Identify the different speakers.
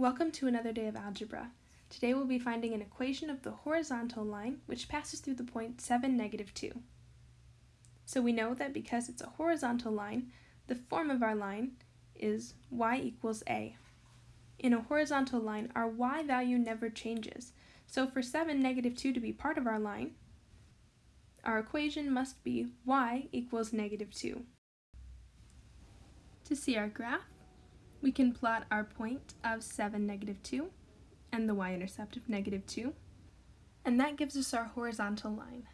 Speaker 1: Welcome to another day of algebra. Today we'll be finding an equation of the horizontal line which passes through the point 7, negative 2. So we know that because it's a horizontal line, the form of our line is y equals a. In a horizontal line, our y value never changes. So for 7, negative 2 to be part of our line, our equation must be y equals negative 2. To see our graph, we can plot our point of 7, negative 2 and the y-intercept of negative 2, and that gives us our horizontal line.